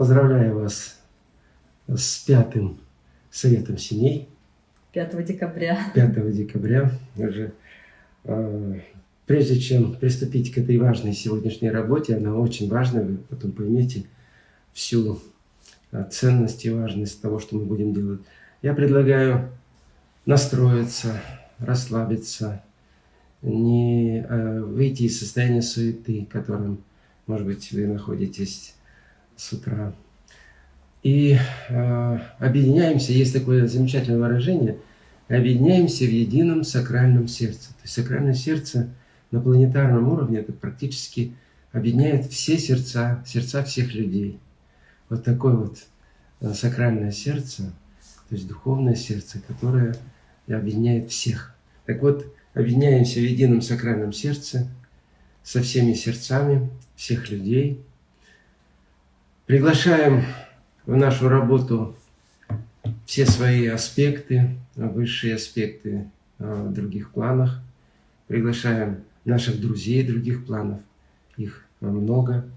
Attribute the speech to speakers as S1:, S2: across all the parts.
S1: Поздравляю вас с пятым советом семей.
S2: 5 декабря.
S1: 5 декабря уже. А, прежде чем приступить к этой важной сегодняшней работе, она очень важная, вы потом поймете всю а, ценность и важность того, что мы будем делать. Я предлагаю настроиться, расслабиться, не э, выйти из состояния суеты, которым, может быть, вы находитесь с утра. И э, объединяемся, есть такое замечательное выражение, объединяемся в едином сакральном сердце. То есть сакральное сердце на планетарном уровне это практически объединяет все сердца, сердца всех людей. Вот такое вот э, сакральное сердце, то есть духовное сердце, которое объединяет всех. Так вот, объединяемся в едином сакральном сердце со всеми сердцами всех людей. Приглашаем в нашу работу все свои аспекты, высшие аспекты а, в других планах. Приглашаем наших друзей других планов, их много.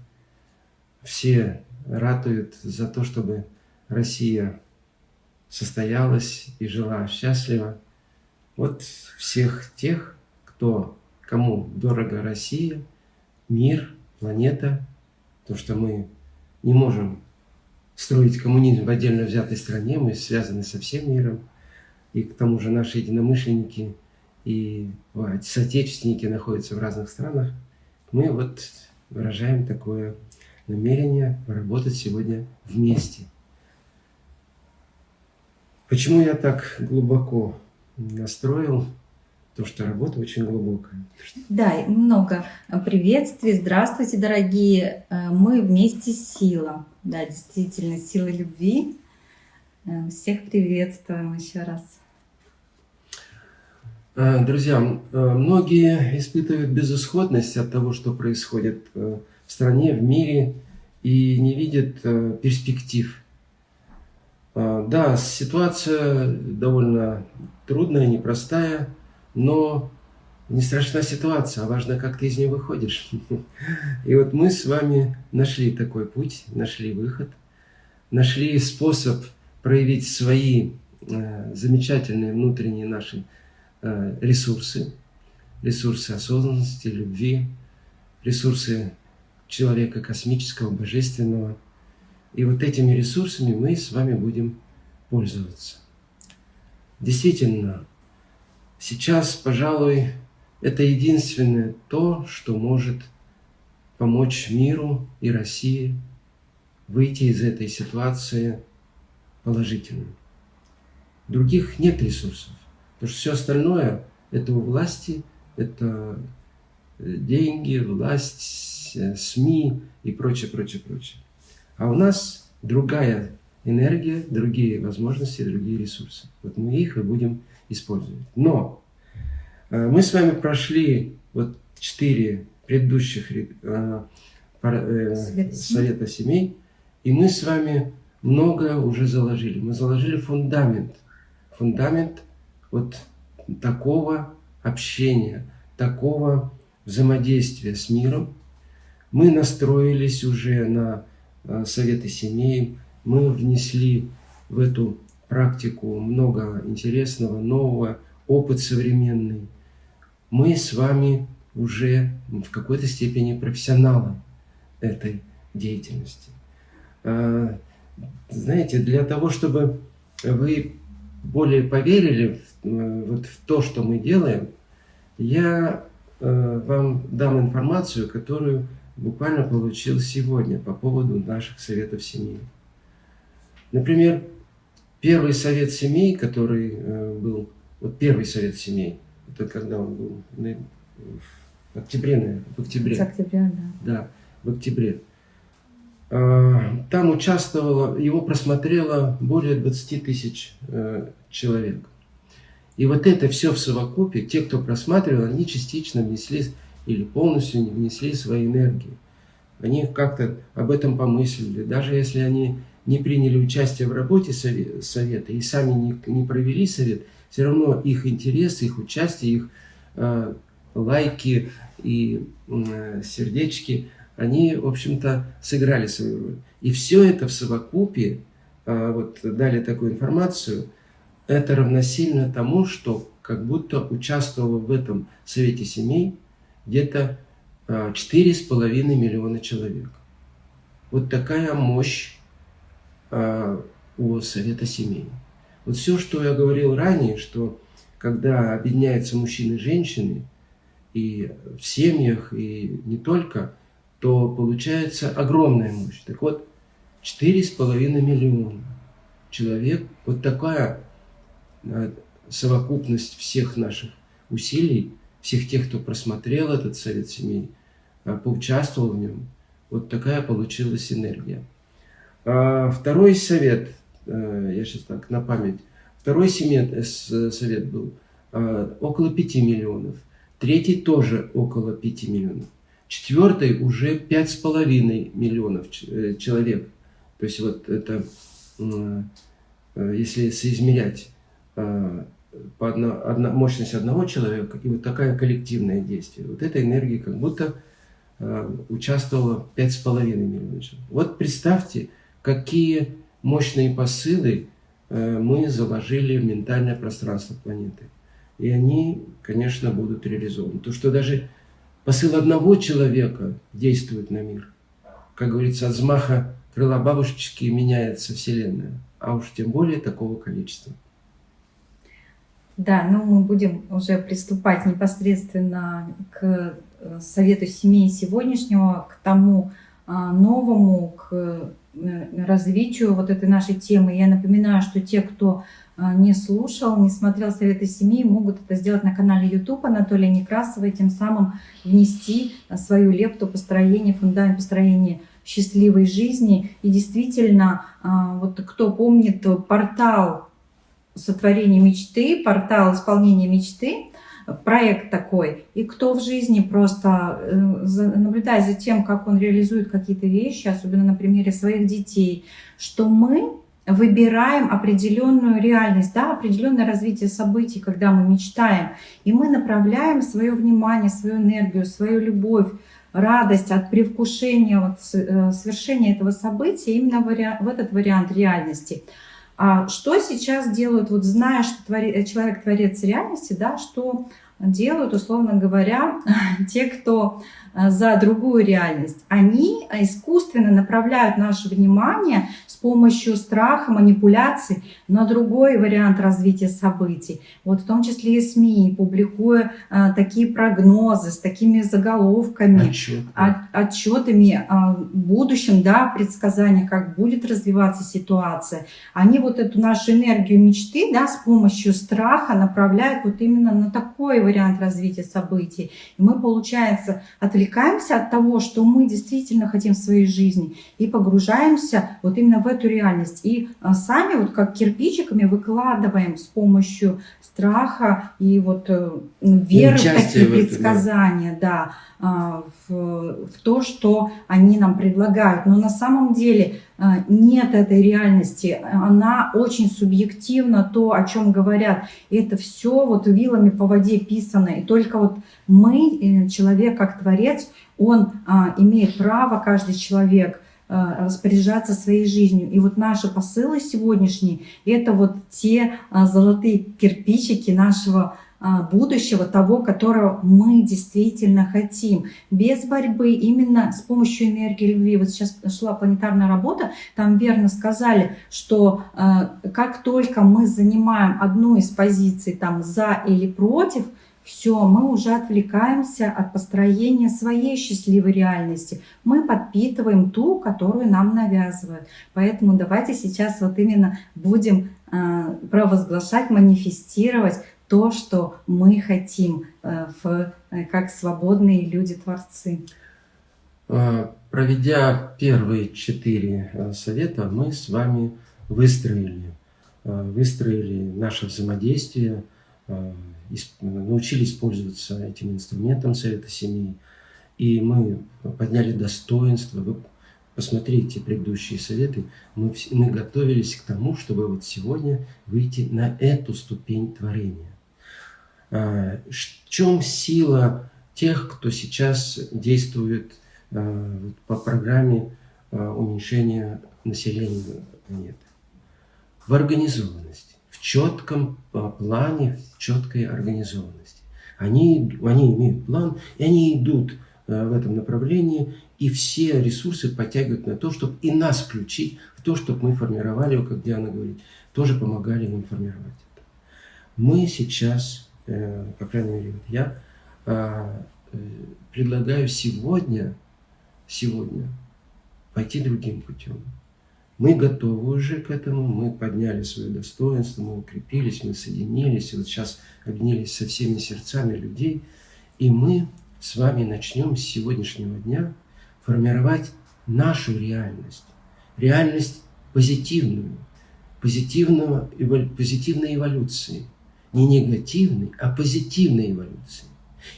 S1: Все ратуют за то, чтобы Россия состоялась и жила счастливо. Вот всех тех, кто, кому дорого Россия, мир, планета, то, что мы не можем строить коммунизм в отдельно взятой стране, мы связаны со всем миром, и к тому же наши единомышленники и соотечественники находятся в разных странах, мы вот выражаем такое намерение поработать сегодня вместе. Почему я так глубоко настроил то, что работа очень глубокая.
S2: Да, много приветствий. Здравствуйте, дорогие. Э, мы вместе сила. Да, действительно, сила любви. Э, всех приветствуем еще раз.
S1: Э, друзья, многие испытывают безысходность от того, что происходит в стране, в мире, и не видят перспектив. Да, ситуация довольно трудная, непростая, но не страшна ситуация, а важно, как ты из нее выходишь. И вот мы с вами нашли такой путь, нашли выход, нашли способ проявить свои э, замечательные внутренние наши э, ресурсы, ресурсы осознанности, любви, ресурсы человека космического, божественного. И вот этими ресурсами мы с вами будем пользоваться. Действительно, Сейчас, пожалуй, это единственное то, что может помочь миру и России выйти из этой ситуации положительно. Других нет ресурсов. Потому что все остальное – это у власти, это э, деньги, власть, э, СМИ и прочее, прочее, прочее. А у нас другая энергия, другие возможности, другие ресурсы. Вот мы их и будем использовать. Но э, мы с вами прошли вот четыре предыдущих э, э, совета семей, и мы с вами многое уже заложили. Мы заложили фундамент. Фундамент вот такого общения, такого взаимодействия с миром. Мы настроились уже на советы семей, мы внесли в эту практику много интересного, нового, опыт современный. Мы с вами уже в какой-то степени профессионалы этой деятельности. А, знаете, для того, чтобы вы более поверили в, э, вот в то, что мы делаем, я э, вам дам информацию, которую буквально получил сегодня по поводу наших советов семьи. Например, первый совет семей, который э, был, вот первый совет семей, это когда он был в октябре, наверное, в октябре.
S2: С октября, да.
S1: Да, в октябре. А, там участвовало, его просмотрело более 20 тысяч э, человек. И вот это все в совокупе, те, кто просматривал, они частично внесли или полностью внесли свои энергии. Они как-то об этом помыслили. Даже если они не приняли участие в работе совета и сами не, не провели совет, все равно их интерес, их участие, их э, лайки и э, сердечки, они, в общем-то, сыграли свою роль. И все это в совокупе, а, вот дали такую информацию, это равносильно тому, что как будто участвовало в этом Совете семей где-то 4,5 миллиона человек. Вот такая мощь у Совета семей. Вот все, что я говорил ранее, что когда объединяются мужчины и женщины, и в семьях, и не только, то получается огромная мощь. Так вот, 4,5 миллиона человек, вот такая э, совокупность всех наших усилий, всех тех, кто просмотрел этот совет семей, э, поучаствовал в нем, вот такая получилась энергия. А второй совет – Э, я сейчас так на память, второй э, совет был э, около 5 миллионов, третий тоже около 5 миллионов, четвертый уже 5,5 миллионов человек. То есть вот это, если соизмерять по одно, одно, мощность одного человека и вот такая коллективное действие, вот эта энергия как будто участвовала 5,5 миллионов человек. Вот представьте, какие мощные посылы э, мы заложили в ментальное пространство планеты. И они, конечно, будут реализованы. То, что даже посыл одного человека действует на мир. Как говорится, от взмаха крыла бабушечки меняется Вселенная. А уж тем более такого количества.
S2: Да, ну мы будем уже приступать непосредственно к э, совету семей сегодняшнего, к тому а, новому, к развитию вот этой нашей темы. Я напоминаю, что те, кто э, не слушал, не смотрел Советы семьи, могут это сделать на канале YouTube Анатолия Некрасова и тем самым внести э, свою лепту построения, фундамент построения счастливой жизни. И действительно, вот кто помнит портал сотворения мечты, портал исполнения мечты, проект такой, и кто в жизни просто, э, наблюдая за тем, как он реализует какие-то вещи, особенно на примере своих детей, что мы выбираем определенную реальность, да, определенное развитие событий, когда мы мечтаем, и мы направляем свое внимание, свою энергию, свою любовь, радость от привкушения вот, э, совершения этого события именно в этот вариант реальности – а что сейчас делают, вот зная, что твори, э, человек творец реальности, да, что делают, условно говоря, те, кто э, за другую реальность. Они искусственно направляют наше внимание помощью страха, манипуляций на другой вариант развития событий. Вот в том числе и СМИ, публикуя а, такие прогнозы с такими заголовками, Отчет, да. от, отчетами о будущем, да, предсказания, как будет развиваться ситуация. Они вот эту нашу энергию мечты да, с помощью страха направляют вот именно на такой вариант развития событий. И мы, получается, отвлекаемся от того, что мы действительно хотим в своей жизни, и погружаемся вот именно в эту реальность. И а, сами вот как кирпичиками выкладываем с помощью страха и вот э, веры в такие предсказания, да, а, в, в то, что они нам предлагают. Но на самом деле а, нет этой реальности, она очень субъективна, то, о чем говорят. И это все вот вилами по воде писано. И только вот мы, э, человек как творец, он а, имеет право, каждый человек, распоряжаться своей жизнью. И вот наши посылы сегодняшние – это вот те а, золотые кирпичики нашего а, будущего, того, которого мы действительно хотим. Без борьбы, именно с помощью энергии любви. Вот сейчас шла планетарная работа, там верно сказали, что как только мы занимаем одну из позиций там за или против – все, мы уже отвлекаемся от построения своей счастливой реальности. Мы подпитываем ту, которую нам навязывают. Поэтому давайте сейчас вот именно будем э, провозглашать, манифестировать то, что мы хотим э, в, э, как свободные люди-творцы.
S1: Проведя первые четыре совета, мы с вами выстроили, выстроили наше взаимодействие, научились пользоваться этим инструментом Совета Семьи, и мы подняли достоинство. Вы посмотрите предыдущие советы. Мы, мы готовились к тому, чтобы вот сегодня выйти на эту ступень творения. А, в чем сила тех, кто сейчас действует по программе уменьшения населения планеты. В организованности, четком плане, в четкой организованности. Они, они имеют план, и они идут в этом направлении, и все ресурсы подтягивают на то, чтобы и нас включить в то, чтобы мы формировали, как Диана говорит, тоже помогали им формировать это. Мы сейчас, э, по крайней мере, я э, э, предлагаю сегодня, сегодня пойти другим путем. Мы готовы уже к этому, мы подняли свое достоинство, мы укрепились, мы соединились, и вот сейчас объединились со всеми сердцами людей, и мы с вами начнем с сегодняшнего дня формировать нашу реальность, реальность позитивную, позитивного, позитивной эволюции, не негативной, а позитивной эволюции.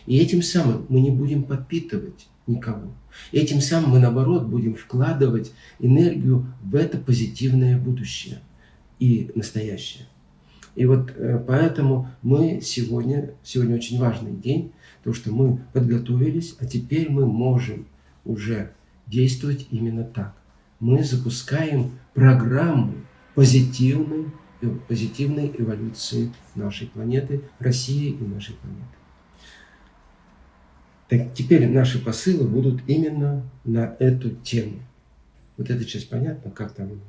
S1: И этим самым мы не будем подпитывать никого. Этим самым мы, наоборот, будем вкладывать энергию в это позитивное будущее и настоящее. И вот э, поэтому мы сегодня, сегодня очень важный день, то что мы подготовились, а теперь мы можем уже действовать именно так. Мы запускаем программу позитивной, э, позитивной эволюции нашей планеты, России и нашей планеты. Так теперь наши посылы будут именно на эту тему. Вот эта часть понятна, как там?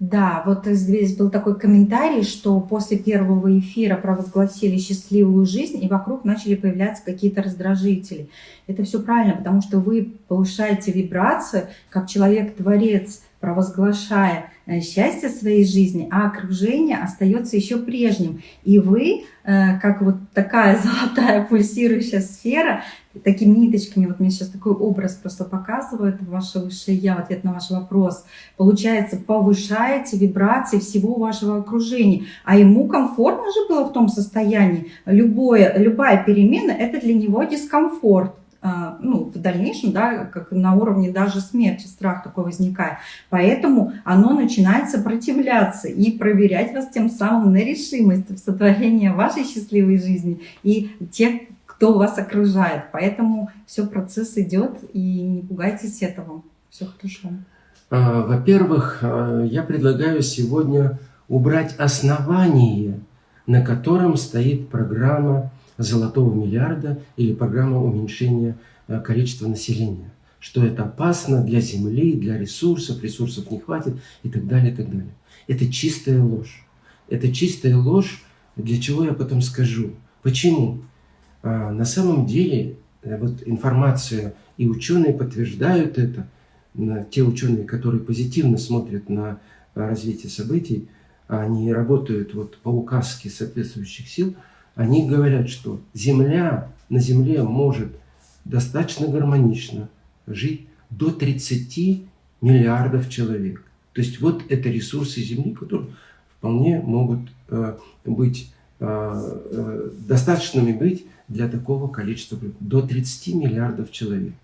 S2: Да, вот здесь был такой комментарий, что после первого эфира провозгласили счастливую жизнь, и вокруг начали появляться какие-то раздражители. Это все правильно, потому что вы повышаете вибрацию, как человек-творец, провозглашая э, счастье своей жизни, а окружение остается еще прежним. И вы, э, как вот такая золотая пульсирующая сфера, такими ниточками, вот мне сейчас такой образ просто показывает ваше высшее я, в ответ на ваш вопрос, получается, повышаете вибрации всего вашего окружения, а ему комфортно же было в том состоянии, Любое, любая перемена – это для него дискомфорт, ну, в дальнейшем, да, как на уровне даже смерти, страх такой возникает. Поэтому оно начинает сопротивляться и проверять вас тем самым на решимость в сотворении вашей счастливой жизни и тех, кто вас окружает. Поэтому все, процесс идет, и не пугайтесь этого. Все хорошо.
S1: А, во-первых, а, я предлагаю сегодня убрать основание, на котором стоит программа золотого миллиарда или программа уменьшения а, количества населения. Что это опасно для Земли, для ресурсов, ресурсов не хватит и так далее, и так далее. Это чистая ложь. Это чистая ложь, для чего я потом скажу. Почему? А, на самом деле, э, вот информация, и ученые подтверждают это, те ученые, которые позитивно смотрят на развитие событий, они работают вот по указке соответствующих сил, они говорят, что Земля, на Земле может достаточно гармонично жить до 30 миллиардов человек. То есть вот это ресурсы Земли, которые вполне могут э, быть э, э, достаточными быть для такого количества, до 30 миллиардов человек.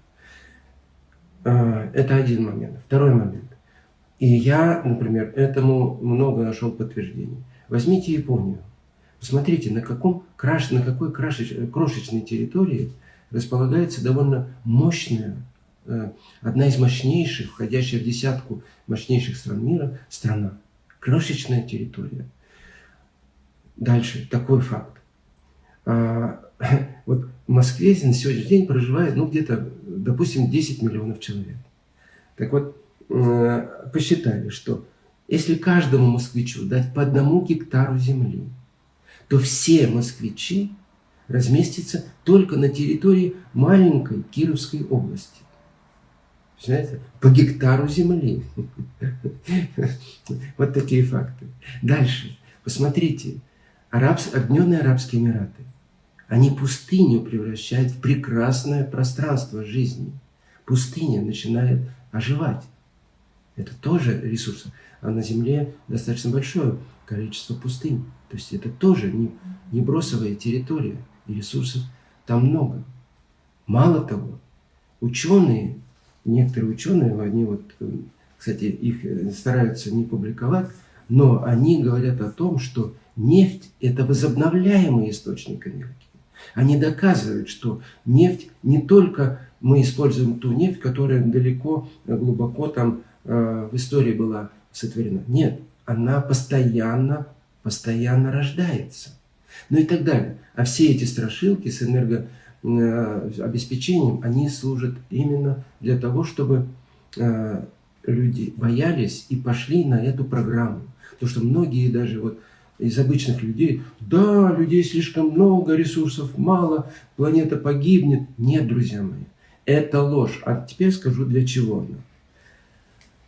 S1: А, это один момент. Второй момент. И я, например, этому много нашел подтверждений. Возьмите Японию. Посмотрите, на, каком, на какой крошечной территории располагается довольно мощная, э, одна из мощнейших, входящая в десятку мощнейших стран мира, страна. Крошечная территория. Дальше, такой факт. А, вот в Москве на сегодняшний день проживает, ну, где-то, допустим, 10 миллионов человек. Так вот, э, посчитали, что если каждому москвичу дать по одному гектару земли, то все москвичи разместятся только на территории маленькой Кировской области. Знаете, по гектару земли. Вот такие факты. Дальше. Посмотрите. Объединенные Арабские Эмираты. Они пустыню превращают в прекрасное пространство жизни. Пустыня начинает оживать. Это тоже ресурс. А на Земле достаточно большое количество пустынь. То есть это тоже не, не бросовая территория. И ресурсов там много. Мало того, ученые, некоторые ученые, они вот, кстати, их стараются не публиковать, но они говорят о том, что нефть – это возобновляемый источник энергии. Они доказывают, что нефть не только мы используем ту нефть, которая далеко, глубоко там э, в истории была сотворена. Нет, она постоянно, постоянно рождается. Ну и так далее. А все эти страшилки с энергообеспечением, они служат именно для того, чтобы э, люди боялись и пошли на эту программу. Потому что многие даже вот из обычных людей, да, людей слишком много, ресурсов мало, планета погибнет. Нет, друзья мои, это ложь. А теперь скажу, для чего она.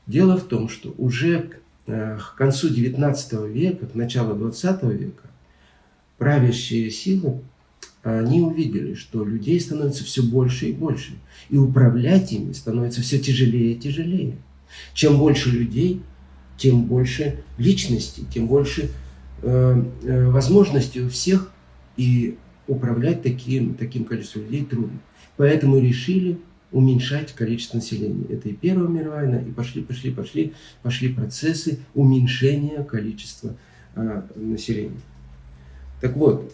S1: Дело в том, что уже э, к концу 19 века, к началу 20 века, правящие силы, они увидели, что людей становится все больше и больше. И управлять ими становится все тяжелее и тяжелее. Чем больше людей, тем больше личностей, тем больше э, э, возможностей у всех. И управлять таким, таким количеством людей трудно. Поэтому решили уменьшать количество населения. Это и Первая мировая война, и пошли, пошли, пошли, пошли процессы уменьшения количества э, населения. Так вот,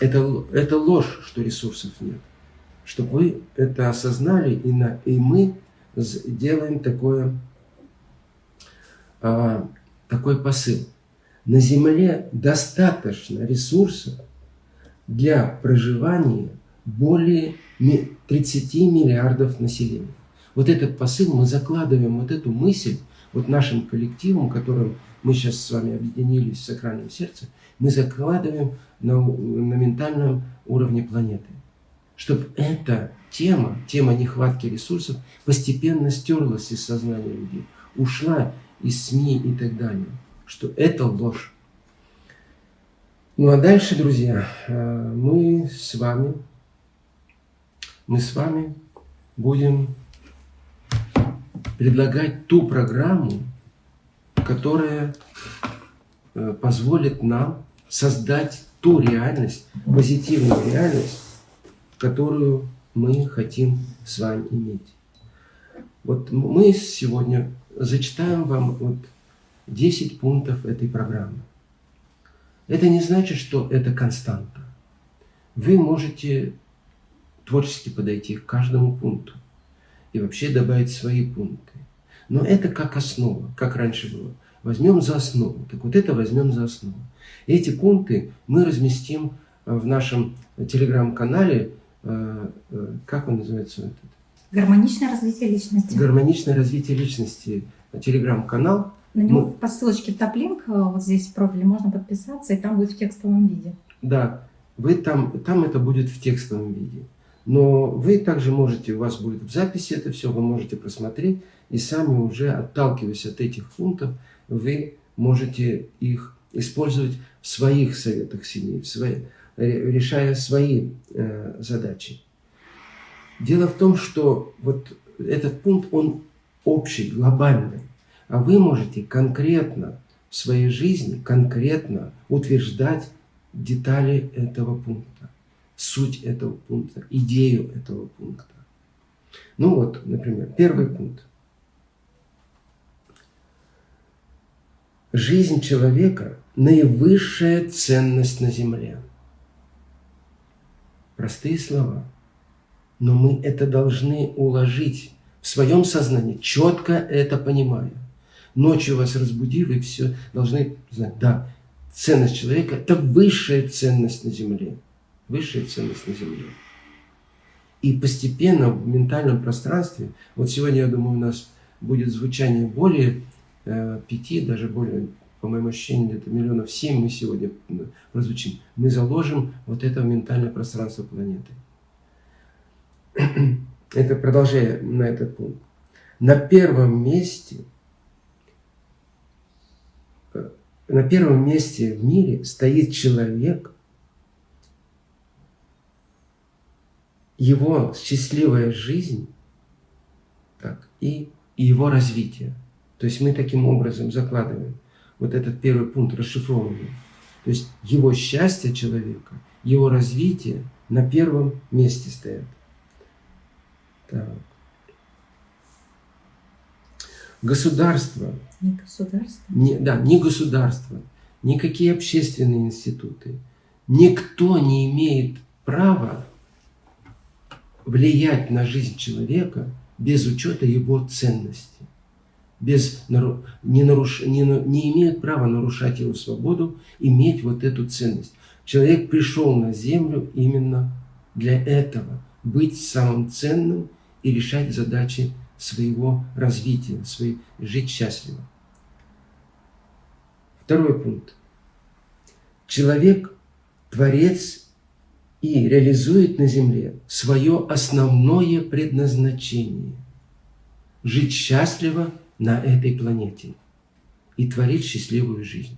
S1: это, это ложь, что ресурсов нет. Чтобы вы это осознали, и, на, и мы делаем такое а, такой посыл. На Земле достаточно ресурсов для проживания более 30 миллиардов населения. Вот этот посыл мы закладываем, вот эту мысль, вот нашим коллективом, которым мы сейчас с вами объединились в сакральном сердце, мы закладываем на, на ментальном уровне планеты. Чтобы эта тема, тема нехватки ресурсов постепенно стерлась из сознания людей, ушла из СМИ и так далее, что это ложь. Ну а дальше, друзья, э, мы с вами, мы с вами будем предлагать ту программу, которая э, позволит нам создать ту реальность, позитивную реальность, которую мы хотим с вами иметь. Вот мы сегодня зачитаем вам вот 10 пунктов этой программы. Это не значит, что это константа. Вы можете творчески подойти к каждому пункту и вообще добавить свои пункты. Но это как основа, как раньше было. Возьмем за основу. Так вот это возьмем за основу. Эти пункты мы разместим в нашем телеграм-канале, э, э, как он называется этот?
S2: Гармоничное развитие личности.
S1: Гармоничное развитие личности. Телеграм-канал.
S2: На него Мы... по ссылочке в топлинк, э, вот здесь в профиле можно подписаться, и там будет в текстовом виде.
S1: Да, вы там, там это будет в текстовом виде. Но вы также можете, у вас будет в записи это все, вы можете просмотреть, и сами уже, отталкиваясь от этих пунктов, вы можете их использовать в своих советах семьи, в свои, решая свои э, задачи. Дело в том, что вот этот пункт, он общий, глобальный. А вы можете конкретно в своей жизни, конкретно утверждать детали этого пункта, суть этого пункта, идею этого пункта. Ну вот, например, первый пункт. Жизнь человека – наивысшая ценность на земле. Простые слова – но мы это должны уложить в своем сознании, четко это понимая. Ночью вас разбудив, и все должны знать, да, ценность человека – это высшая ценность на Земле. Высшая ценность на Земле. И постепенно в ментальном пространстве, вот сегодня, я думаю, у нас будет звучание более э, пяти, даже более, по моему ощущению, где-то миллионов семь мы сегодня прозвучим. Мы заложим вот это в ментальное пространство планеты. это продолжая на этот пункт, на первом месте, э, на первом месте в мире стоит человек, его счастливая жизнь так, и, и его развитие. То есть мы таким образом закладываем вот этот первый пункт расшифрованный. То есть его счастье человека, его развитие на первом месте стоят. Так. Государство.
S2: Не государство?
S1: Не, да, не государство. Никакие общественные институты. Никто не имеет права влиять на жизнь человека без учета его ценности. Без, не, наруш, не, не имеют права нарушать его свободу, иметь вот эту ценность. Человек пришел на землю именно для этого. Быть самым ценным и решать задачи своего развития, своей, жить счастливо. Второй пункт. Человек – творец и реализует на земле свое основное предназначение – жить счастливо на этой планете и творить счастливую жизнь.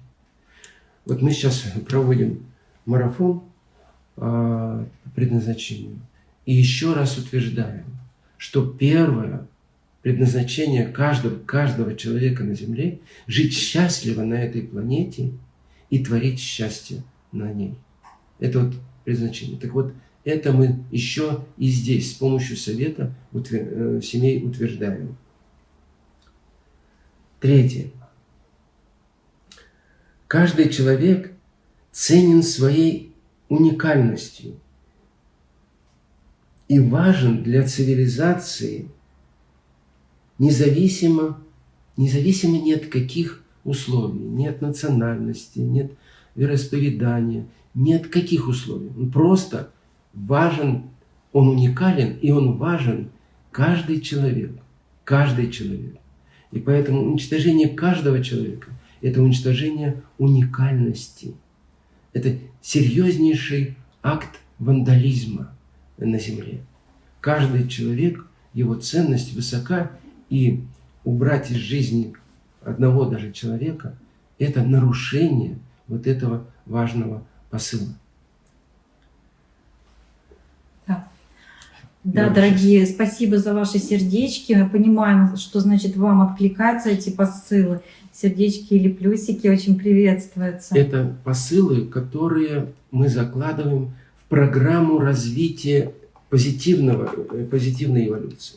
S1: Вот мы сейчас проводим марафон э, предназначению и еще раз утверждаем, что первое предназначение каждого, каждого человека на Земле – жить счастливо на этой планете и творить счастье на ней. Это вот предназначение. Так вот, это мы еще и здесь с помощью совета утвер... Э, семей утверждаем. Третье. Каждый человек ценен своей уникальностью и важен для цивилизации – независимо, независимо ни от каких условий, ни от национальности, ни от вероисповедания, ни от каких условий. Он просто важен, он уникален, и он важен каждый человек, каждый человек. И поэтому уничтожение каждого человека – это уничтожение уникальности. Это серьезнейший акт вандализма на Земле. Каждый человек, его ценность высока, и убрать из жизни одного даже человека, это нарушение вот этого важного посыла.
S2: Да, да дорогие, спасибо за ваши сердечки. Мы понимаем, что значит вам откликаются эти посылы. Сердечки или плюсики очень приветствуются.
S1: Это посылы, которые мы закладываем в программу развития позитивного, э, позитивной эволюции.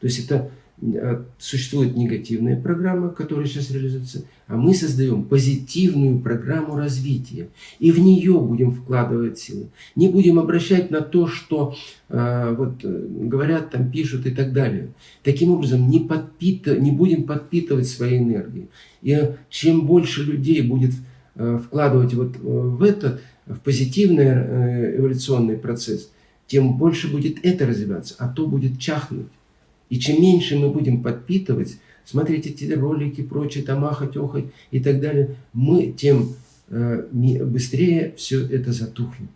S1: То есть это а, существует негативная программа, которая сейчас реализуется, а мы создаем позитивную программу развития. И в нее будем вкладывать силы. Не будем обращать на то, что э, вот, э, говорят, там пишут и так далее. Таким образом, не, подпит... не будем подпитывать свои энергии. И чем больше людей будет э, вкладывать вот в это, в позитивный э, эволюционный процесс, тем больше будет это развиваться, а то будет чахнуть. И чем меньше мы будем подпитывать, смотреть эти ролики, прочее, там ахать, охать и так далее, мы тем э, быстрее все это затухнет.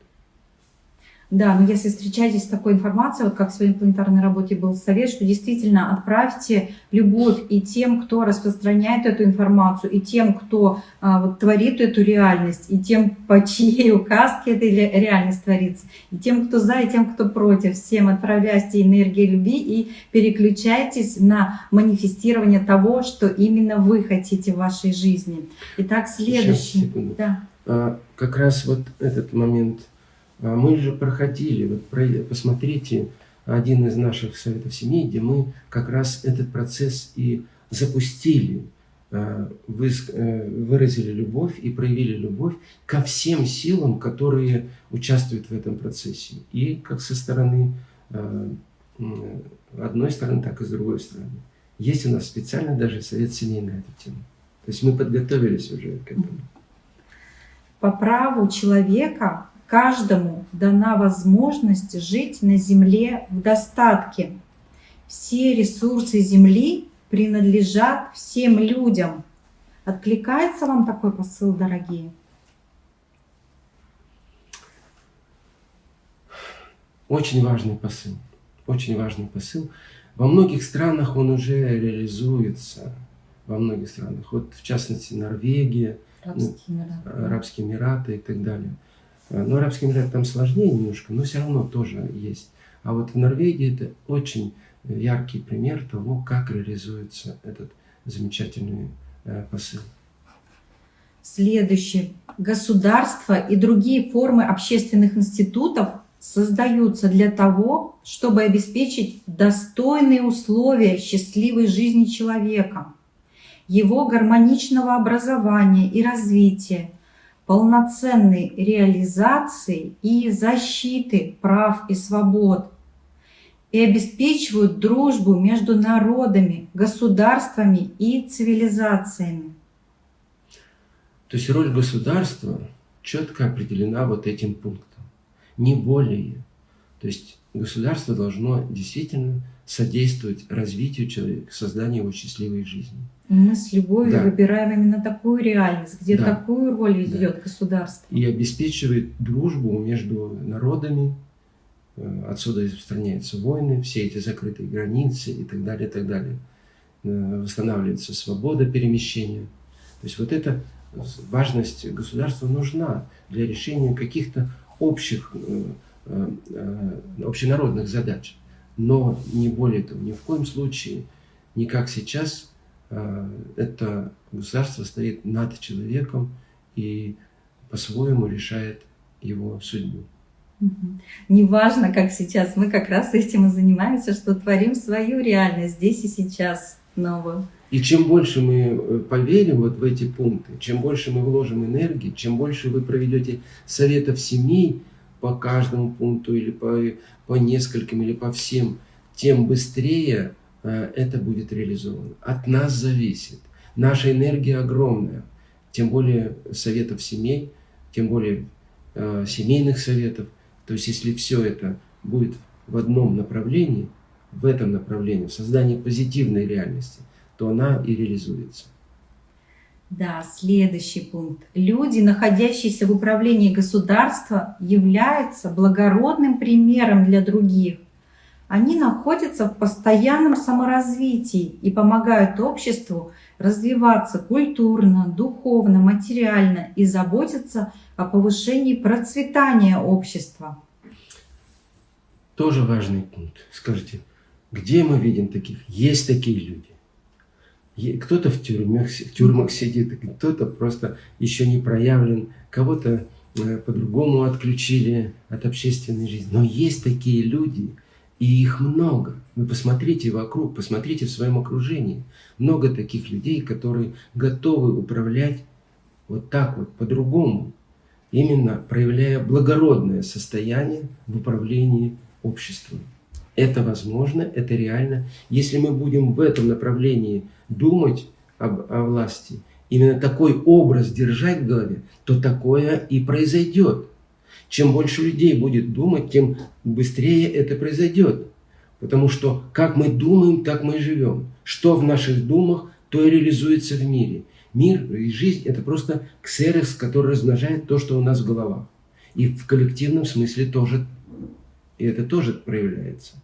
S2: Да, но если встречаетесь с такой информацией, вот как в своей планетарной работе был совет, что действительно отправьте любовь и тем, кто распространяет эту информацию, и тем, кто а, вот, творит эту реальность, и тем, по чьей указке эта реальность творится, и тем, кто за, и тем, кто против. Всем отправляйте энергию любви и переключайтесь на манифестирование того, что именно вы хотите в вашей жизни. Итак, следующий.
S1: Сейчас, да. а, как раз вот этот момент – мы же проходили, вот посмотрите один из наших советов семей, где мы как раз этот процесс и запустили, а, э, выразили любовь и проявили любовь ко всем силам, которые участвуют в этом процессе. И как со стороны а, одной стороны, так и с другой стороны. Есть у нас специально даже совет семей на эту тему. То есть мы подготовились уже к этому.
S2: По праву человека Каждому дана возможность жить на Земле в достатке. Все ресурсы Земли принадлежат всем людям. Откликается вам такой посыл, дорогие?
S1: Очень важный посыл. Очень важный посыл. Во многих странах он уже реализуется. Во многих странах. Вот в частности Норвегия, Арабские Эмираты, Арабские Эмираты и так далее. Э, но Арабский Эмират там сложнее немножко, но все равно тоже есть. А вот в Норвегии это очень яркий пример того, как реализуется этот замечательный э, посыл.
S2: Следующее. Государство и другие формы общественных институтов создаются для того, чтобы обеспечить достойные условия счастливой жизни человека, его гармоничного образования и развития, полноценной реализации и защиты прав и свобод. и обеспечивают дружбу между народами, государствами и цивилизациями.
S1: То есть роль государства четко определена вот этим пунктом, не более. То есть государство должно действительно содействовать развитию человека, созданию его счастливой жизни.
S2: Мы с любовью да. выбираем именно такую реальность, где да. такую роль ведет да. государство.
S1: И обеспечивает дружбу между народами, э, отсюда распространяются войны, все эти закрытые границы и так далее, и так далее. Э, восстанавливается свобода перемещения. То есть вот эта важность государства нужна для решения каких-то общих, э, общенародных задач но не более того, ни в коем случае, не как сейчас, а, это государство стоит над человеком и по-своему решает его судьбу.
S2: Неважно, как сейчас, мы как раз этим и занимаемся, что творим свою реальность здесь и сейчас новую.
S1: И чем больше мы э, поверим вот в эти пункты, чем больше мы вложим энергии, чем больше вы проведете советов семей, по каждому пункту или по, по нескольким или по всем, тем быстрее э, это будет реализовано. От нас зависит. Наша энергия огромная. Тем более советов семей, тем более э, семейных советов. То есть если все это будет в одном направлении, в этом направлении, в создании позитивной реальности, то она и реализуется.
S2: Да, следующий пункт. Люди, находящиеся в управлении государства, являются благородным примером для других. Они находятся в постоянном саморазвитии и помогают обществу развиваться культурно, духовно, материально и заботиться о повышении процветания общества.
S1: Тоже важный пункт. Скажите, где мы видим таких? Есть такие люди. Кто-то в тюрьмах, в тюрьмах сидит, кто-то просто еще не проявлен, кого-то э, по-другому отключили от общественной жизни. Но есть такие люди, и их много. Вы посмотрите вокруг, посмотрите в своем окружении. Много таких людей, которые готовы управлять вот так вот, по-другому. Именно проявляя благородное состояние в управлении обществом. Это возможно, это реально. Если мы будем в этом направлении думать об, о власти, именно такой образ держать в голове, то такое и произойдет. Чем больше людей будет думать, тем быстрее это произойдет. Потому что как мы думаем, так мы и живем. Что в наших думах, то и реализуется в мире. Мир и жизнь – это просто ксерокс, который размножает то, что у нас в головах. И в коллективном смысле тоже, и это тоже проявляется.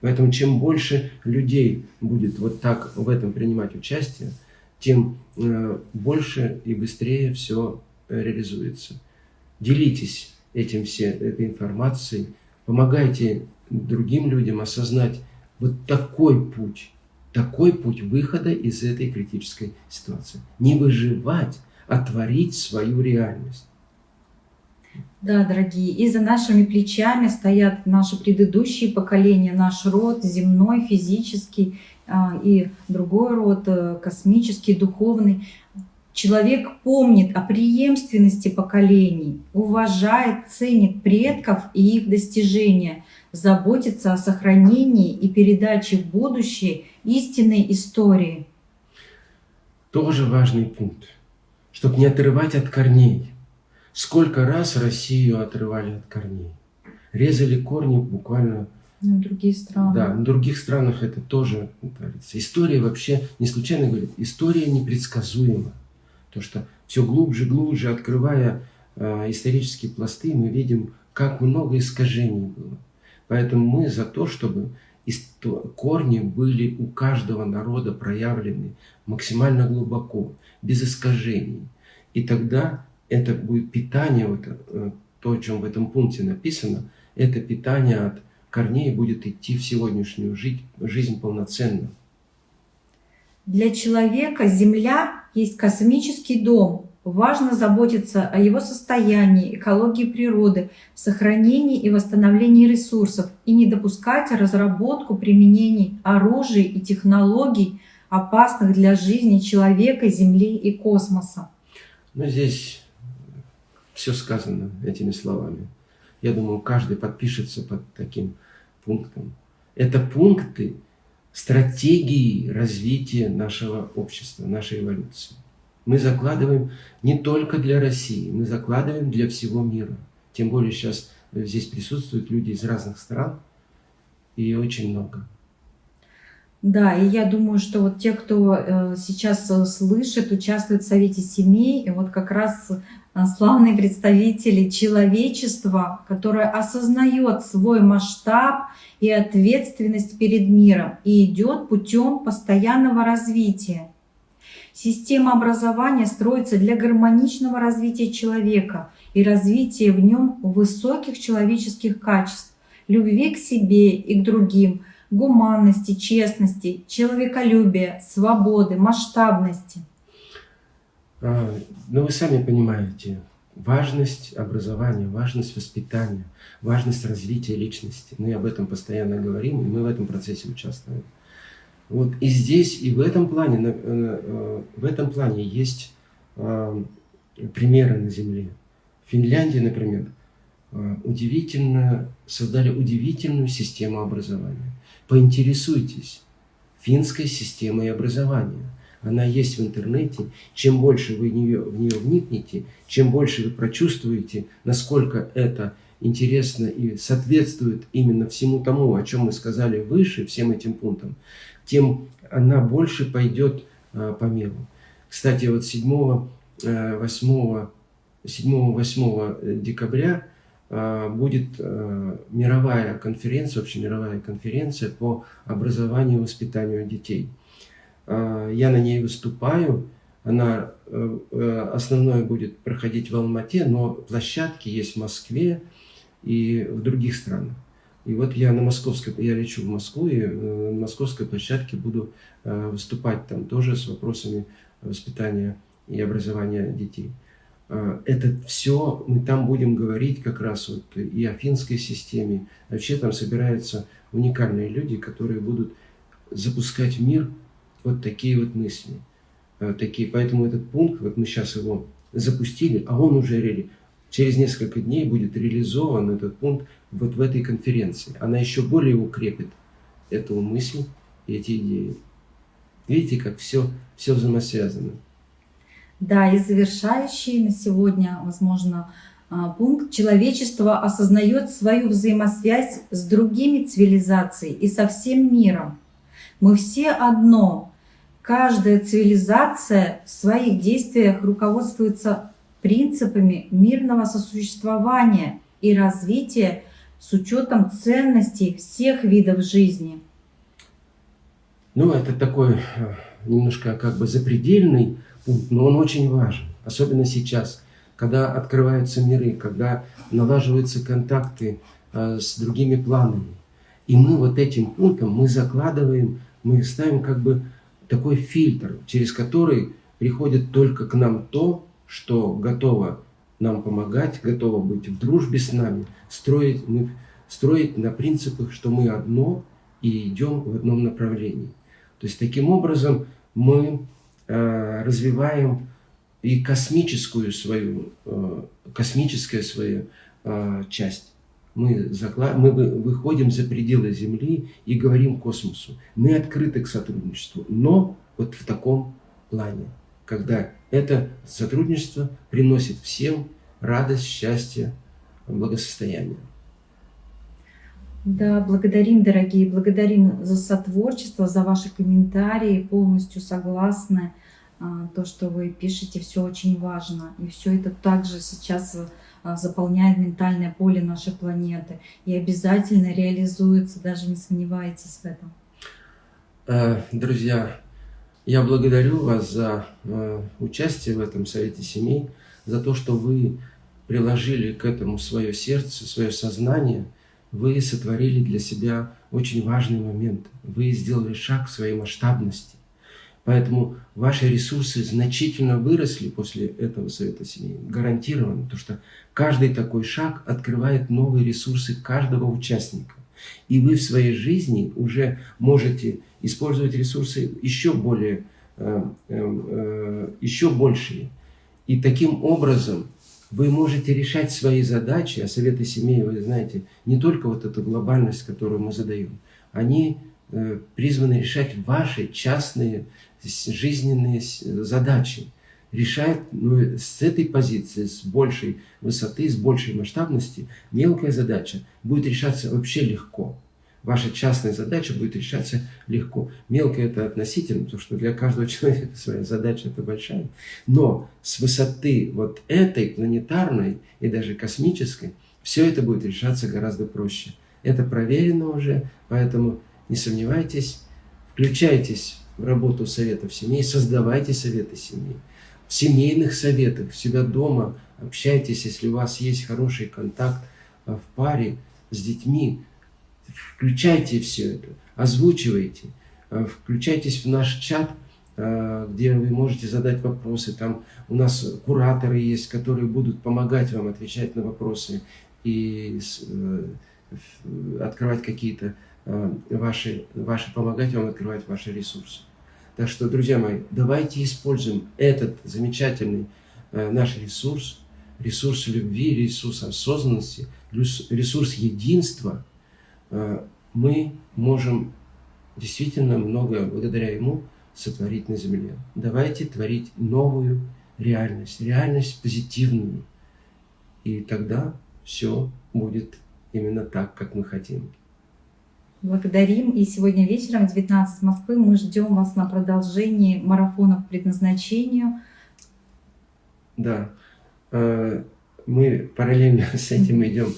S1: Поэтому чем больше людей будет вот так в этом принимать участие, тем э, больше и быстрее все реализуется. Делитесь этим все, этой информацией, помогайте другим людям осознать вот такой путь, такой путь выхода из этой критической ситуации. Не выживать, а творить свою реальность.
S2: Да, дорогие, и за нашими плечами стоят наши предыдущие поколения, наш род земной, физический а, и другой род, э, космический, духовный. Человек помнит о преемственности поколений, уважает, ценит предков и их достижения, заботится о сохранении и передаче в будущее истинной истории.
S1: Тоже важный пункт, чтобы не отрывать от корней Сколько раз Россию отрывали от корней. Резали корни буквально...
S2: На другие страны.
S1: Да, в других странах это тоже творится. История вообще, не случайно говорит, история непредсказуема. То, что все глубже, глубже, открывая э, исторические пласты, мы видим, как много искажений было. Поэтому мы за то, чтобы корни были у каждого народа проявлены максимально глубоко, без искажений. И тогда это будет питание, вот, э, то, о чем в этом пункте написано, это питание от корней будет идти в сегодняшнюю жизнь, жизнь полноценно.
S2: Для человека Земля есть космический дом. Важно заботиться о его состоянии, экологии природы, сохранении и восстановлении ресурсов и не допускать разработку применений оружия и технологий, опасных для жизни человека, Земли и космоса.
S1: Но здесь все сказано этими словами. Я думаю, каждый подпишется под таким пунктом. Это пункты стратегии развития нашего общества, нашей эволюции. Мы закладываем не только для России, мы закладываем для всего мира. Тем более сейчас здесь присутствуют люди из разных стран, и очень много.
S2: Да, и я думаю, что вот те, кто э, сейчас э, слышит, участвует в Совете семей, и вот как раз славные представители человечества, которое осознает свой масштаб и ответственность перед миром и идет путем постоянного развития. Система образования строится для гармоничного развития человека и развития в нем высоких человеческих качеств, любви к себе и к другим – гуманности, честности, человеколюбия, свободы, масштабности?
S1: А, ну, вы сами понимаете, важность образования, важность воспитания, важность развития личности. Мы об этом постоянно говорим, и мы в этом процессе участвуем. Вот и здесь, и в этом плане, э, э, в этом плане есть а, примеры на Земле. В Финляндии, например, удивительно, создали удивительную систему образования. Поинтересуйтесь финской системой образования. Она есть в интернете. Чем больше вы в нее, в нее вникнете, чем больше вы прочувствуете, насколько это интересно и соответствует именно всему тому, о чем мы сказали выше, всем этим пунктам, тем она больше пойдет а, по миру. Кстати, вот 7-8 7-8 декабря а, будет а, мировая конференция, общемировая конференция по образованию и воспитанию детей. А, я на ней выступаю, она э, э, основное будет проходить в Алмате, но площадки есть в Москве и в других странах. И вот я на московской, я лечу в Москву, и э, на московской площадке буду выступать там тоже с вопросами воспитания и образования детей. А, это все мы там будем говорить как раз вот и о финской системе. Вообще там собираются уникальные люди, которые будут запускать в мир вот такие вот мысли. А, такие. Поэтому этот пункт, вот мы сейчас его запустили, а он уже реали, через несколько дней будет реализован этот пункт вот в этой конференции. Она еще более укрепит эту мысль и эти идеи. Видите, как все, все взаимосвязано.
S2: Да, и завершающий на сегодня, возможно, а, пункт. Человечество осознает свою взаимосвязь с другими цивилизациями и со всем миром. Мы все одно. Каждая цивилизация в своих действиях руководствуется принципами мирного сосуществования и развития с учетом ценностей всех видов жизни.
S1: Ну, это такой э, немножко как бы запредельный пункт, но он очень важен, особенно сейчас, когда открываются миры, когда налаживаются контакты э, с другими планами. И мы вот этим пунктом, мы закладываем, мы ставим как бы такой фильтр, через который приходит только к нам то, что готово нам помогать, готово быть в дружбе с нами, строить, мы, строить на принципах, что мы одно и идем в одном направлении. То есть таким образом мы Э, развиваем и космическую свою, э, космическая свою э, часть. Мы, заклад... мы выходим за пределы Земли и говорим космосу. Мы открыты к сотрудничеству, но вот в таком плане, когда это сотрудничество приносит всем радость, счастье, благосостояние.
S2: Да, благодарим, дорогие, благодарим за сотворчество, за ваши комментарии, полностью согласны. А, то, что вы пишете, все очень важно. И все это также сейчас заполняет ментальное поле нашей планеты. И обязательно реализуется, даже не сомневайтесь в этом.
S1: Э, друзья, я благодарю вас за э, участие в этом Совете Семей, за то, что вы приложили к этому свое сердце, свое сознание – вы сотворили для себя очень важный момент. Вы сделали шаг в своей масштабности. Поэтому ваши ресурсы значительно выросли после этого Совета Семей. Гарантированно. Потому что каждый такой шаг открывает новые ресурсы каждого участника. И вы в своей жизни уже можете использовать ресурсы еще более, э, э, э, еще большие. И таким образом вы можете решать свои задачи, а советы семей, вы знаете, не только вот эту глобальность, которую мы задаем, они призваны решать ваши частные жизненные задачи. Решать ну, с этой позиции, с большей высоты, с большей масштабности, мелкая задача будет решаться вообще легко. Ваша частная задача будет решаться легко. Мелкая это относительно, потому что для каждого человека своя задача это большая. Но с высоты вот этой планетарной и даже космической, все это будет решаться гораздо проще. Это проверено уже, поэтому не сомневайтесь, включайтесь работу советов семей, создавайте советы семей. В семейных советах, в себя дома общайтесь, если у вас есть хороший контакт в паре с детьми, Включайте все это, озвучивайте, э, включайтесь в наш чат, э, где вы можете задать вопросы. Там у нас кураторы есть, которые будут помогать вам отвечать на вопросы и э, открывать какие-то ваши, ваши, помогать вам открывать ваши ресурсы. Так что, друзья мои, давайте используем этот замечательный наш ресурс, ресурс любви, ресурс осознанности, ресурс единства – Э, мы можем действительно многое благодаря ему сотворить на земле. Давайте творить новую реальность, реальность позитивную. И тогда все будет именно так, как мы хотим.
S2: Благодарим. И сегодня вечером в 19 Москвы мы ждем вас на продолжении марафона по предназначению.
S1: Да. Э, мы параллельно с этим идем,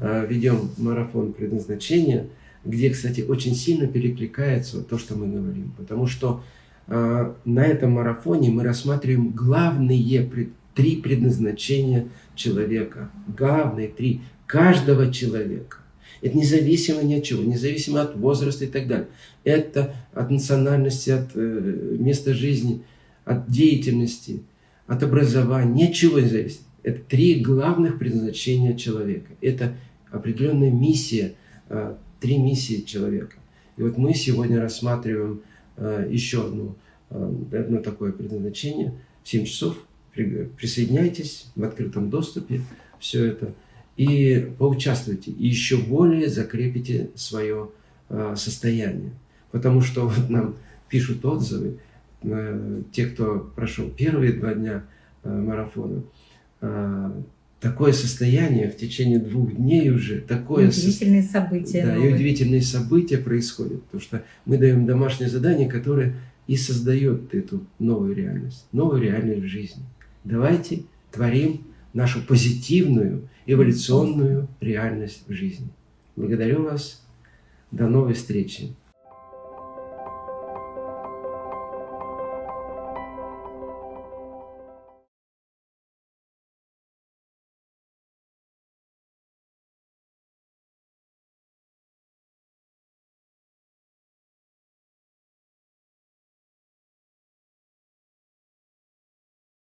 S1: э, ведем марафон предназначения, где, кстати, очень сильно перекликается то, что мы говорим. Потому что э, на этом марафоне мы рассматриваем главные три предназначения человека. Главные три. Каждого человека. Это независимо ни от чего, независимо от возраста и так далее. Это от национальности, от э, места жизни, от деятельности, от образования, ничего не зависит. Это три главных предназначения человека. Это определенная миссия, а, три миссии человека. И вот мы сегодня рассматриваем а, еще одно, а, одно такое предназначение. В 7 часов присоединяйтесь в открытом доступе, все это, и поучаствуйте, и еще более закрепите свое состояние. Потому что вот нам пишут отзывы, те, кто прошел первые два дня марафона, а, такое состояние в течение двух дней уже, такое...
S2: Удивительные со... события.
S1: Да, новые. и удивительные события происходят, потому что мы даем домашнее задание, которое и создает эту новую реальность, новую реальность в жизни. Давайте творим нашу позитивную, эволюционную реальность в жизни. Благодарю вас. До новой встречи.